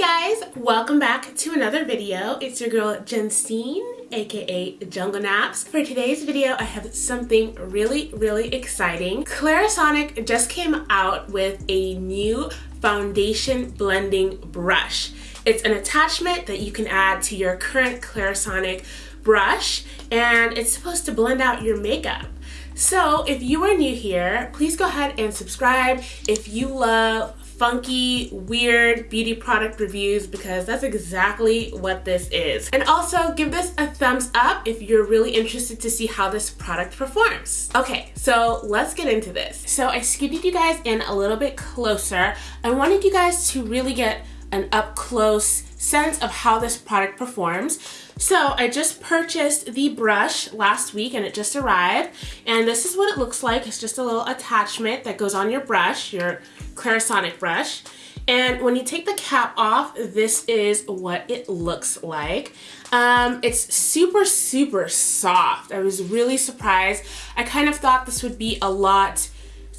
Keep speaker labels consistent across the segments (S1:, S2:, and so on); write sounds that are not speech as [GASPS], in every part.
S1: guys, welcome back to another video. It's your girl Jensine, aka Jungle Naps. For today's video, I have something really, really exciting. Clarisonic just came out with a new foundation blending brush. It's an attachment that you can add to your current Clarisonic brush and it's supposed to blend out your makeup. So if you are new here, please go ahead and subscribe if you love funky, weird beauty product reviews because that's exactly what this is. And also give this a thumbs up if you're really interested to see how this product performs. Okay, so let's get into this. So I scooted you guys in a little bit closer. I wanted you guys to really get an up close sense of how this product performs. So I just purchased the brush last week and it just arrived. And this is what it looks like. It's just a little attachment that goes on your brush, your Clarisonic brush. And when you take the cap off, this is what it looks like. Um, it's super, super soft. I was really surprised. I kind of thought this would be a lot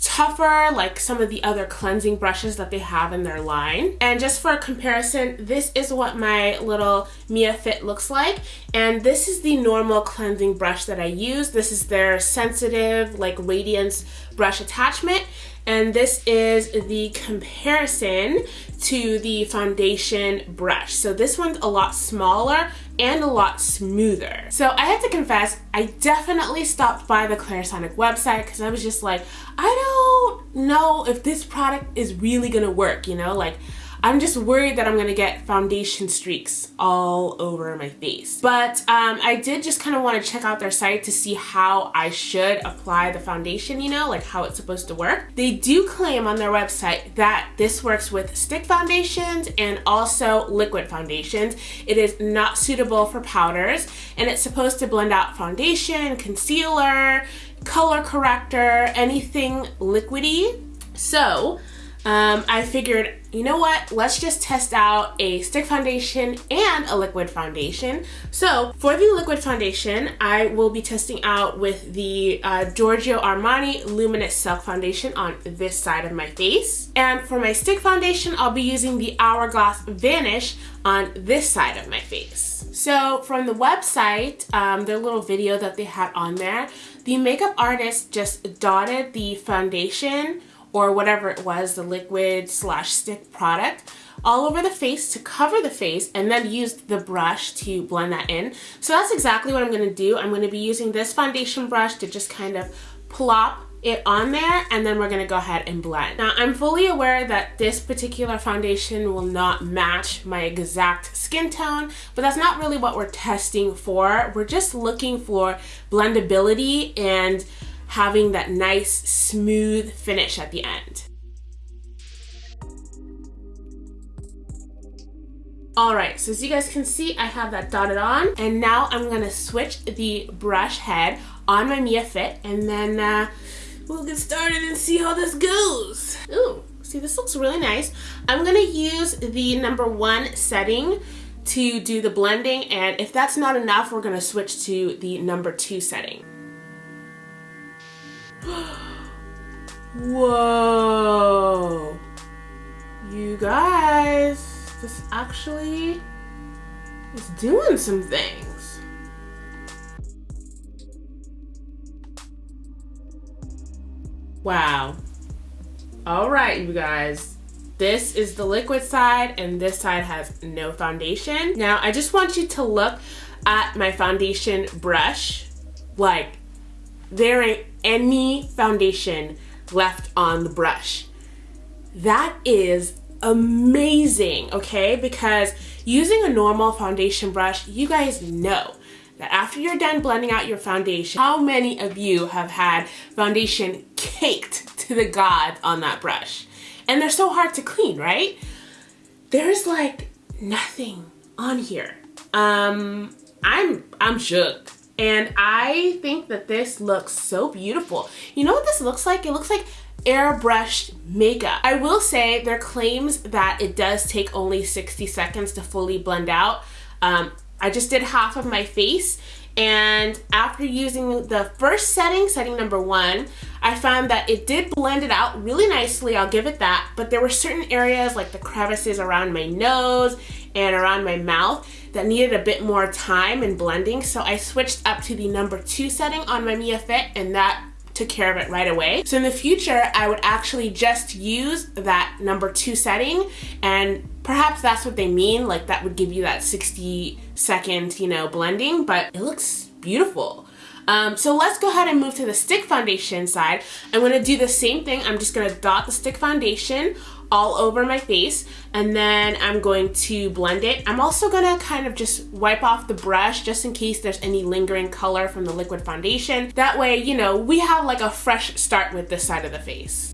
S1: tougher like some of the other cleansing brushes that they have in their line. And just for comparison, this is what my little Mia Fit looks like. And this is the normal cleansing brush that I use. This is their sensitive like radiance brush attachment and this is the comparison to the foundation brush. So this one's a lot smaller and a lot smoother. So I have to confess, I definitely stopped by the Clarisonic website because I was just like, I don't know if this product is really gonna work, you know? Like, I'm just worried that I'm gonna get foundation streaks all over my face. But um, I did just kind of want to check out their site to see how I should apply the foundation, you know, like how it's supposed to work. They do claim on their website that this works with stick foundations and also liquid foundations. It is not suitable for powders and it's supposed to blend out foundation, concealer, color corrector, anything liquidy. So um, I figured, you know what, let's just test out a stick foundation and a liquid foundation. So for the liquid foundation, I will be testing out with the uh, Giorgio Armani Luminous Silk Foundation on this side of my face. And for my stick foundation, I'll be using the Hourglass Vanish on this side of my face. So from the website, um, their little video that they had on there, the makeup artist just dotted the foundation or whatever it was, the liquid slash stick product, all over the face to cover the face and then use the brush to blend that in. So that's exactly what I'm gonna do. I'm gonna be using this foundation brush to just kind of plop it on there and then we're gonna go ahead and blend. Now I'm fully aware that this particular foundation will not match my exact skin tone, but that's not really what we're testing for. We're just looking for blendability and having that nice smooth finish at the end. All right, so as you guys can see, I have that dotted on and now I'm gonna switch the brush head on my Mia Fit and then uh, we'll get started and see how this goes. Ooh, see this looks really nice. I'm gonna use the number one setting to do the blending and if that's not enough, we're gonna switch to the number two setting. [GASPS] Whoa. You guys, this actually is doing some things. Wow. All right, you guys. This is the liquid side and this side has no foundation. Now, I just want you to look at my foundation brush. Like, there ain't any foundation left on the brush. That is amazing, okay? Because using a normal foundation brush, you guys know that after you're done blending out your foundation, how many of you have had foundation caked to the gods on that brush? And they're so hard to clean, right? There's like nothing on here. Um, I'm, I'm shook. And I think that this looks so beautiful. You know what this looks like? It looks like airbrushed makeup. I will say their claims that it does take only 60 seconds to fully blend out. Um, I just did half of my face And after using the first setting, setting number one, I found that it did blend it out really nicely, I'll give it that, but there were certain areas like the crevices around my nose and around my mouth that needed a bit more time and blending, so I switched up to the number two setting on my Mia Fit and that took care of it right away. So in the future, I would actually just use that number two setting and perhaps that's what they mean. Like that would give you that 60 second, you know, blending, but it looks beautiful. Um, so let's go ahead and move to the stick foundation side. I'm gonna do the same thing. I'm just gonna dot the stick foundation all over my face and then I'm going to blend it. I'm also gonna kind of just wipe off the brush just in case there's any lingering color from the liquid foundation. That way, you know, we have like a fresh start with this side of the face.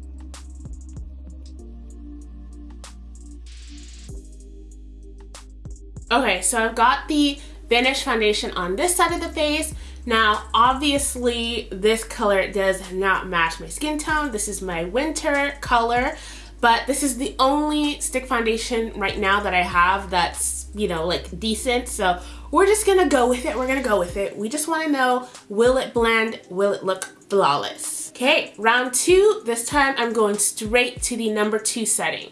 S1: Okay, so I've got the Vanish foundation on this side of the face. Now, obviously, this color does not match my skin tone. This is my winter color, but this is the only stick foundation right now that I have that's, you know, like decent. So we're just gonna go with it. We're gonna go with it. We just wanna know, will it blend? Will it look flawless? Okay, round two. This time I'm going straight to the number two setting.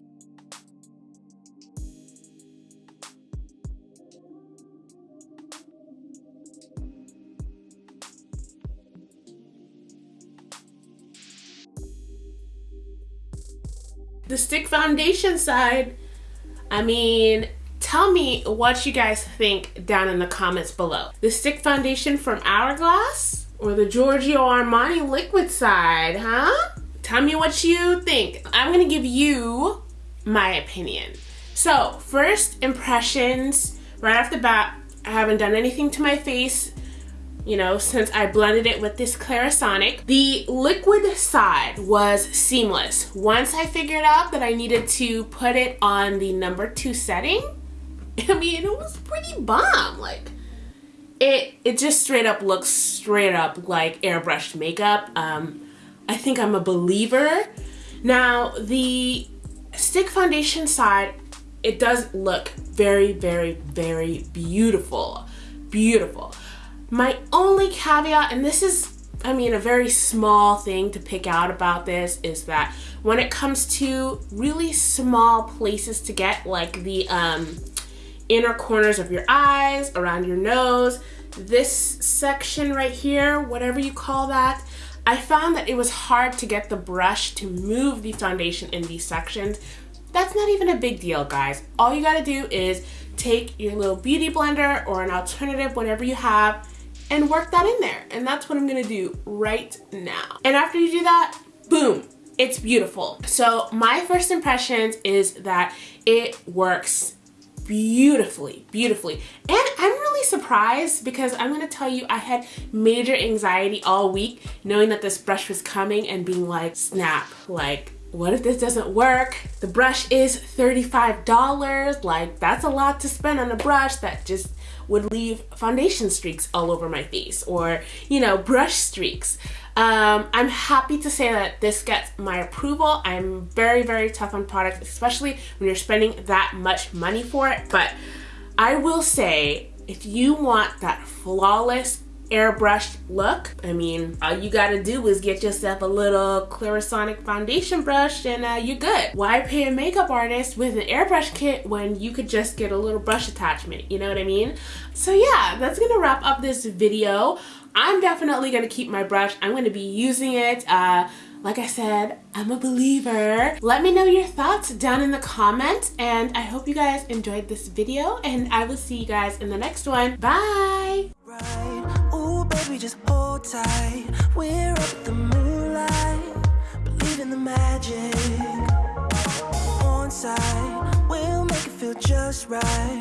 S1: The stick foundation side, I mean, tell me what you guys think down in the comments below. The stick foundation from Hourglass or the Giorgio Armani liquid side, huh? Tell me what you think. I'm gonna give you my opinion. So, first impressions, right off the bat, I haven't done anything to my face you know, since I blended it with this Clarisonic. The liquid side was seamless. Once I figured out that I needed to put it on the number two setting, [LAUGHS] I mean, it was pretty bomb. Like, it, it just straight up looks straight up like airbrushed makeup. Um, I think I'm a believer. Now, the stick foundation side, it does look very, very, very beautiful. Beautiful. My only caveat, and this is I mean, a very small thing to pick out about this is that when it comes to really small places to get, like the um, inner corners of your eyes, around your nose, this section right here, whatever you call that, I found that it was hard to get the brush to move the foundation in these sections. That's not even a big deal, guys. All you gotta do is take your little beauty blender or an alternative, whatever you have, and work that in there. And that's what I'm gonna do right now. And after you do that, boom, it's beautiful. So my first impressions is that it works beautifully, beautifully. And I'm really surprised because I'm gonna tell you I had major anxiety all week knowing that this brush was coming and being like, snap, like what if this doesn't work? The brush is $35. Like that's a lot to spend on a brush that just would leave foundation streaks all over my face or, you know, brush streaks. Um, I'm happy to say that this gets my approval. I'm very, very tough on products, especially when you're spending that much money for it. But I will say, if you want that flawless airbrushed look. I mean, all you gotta do is get yourself a little Clarisonic foundation brush and uh, you're good. Why pay a makeup artist with an airbrush kit when you could just get a little brush attachment, you know what I mean? So yeah, that's gonna wrap up this video. I'm definitely gonna keep my brush. I'm gonna be using it. Uh, like I said, I'm a believer. Let me know your thoughts down in the comments and I hope you guys enjoyed this video and I will see you guys in the next one. Bye! Right. Baby, just hold tight. We're up the moonlight, believe in the magic. On side, we'll make it feel just right.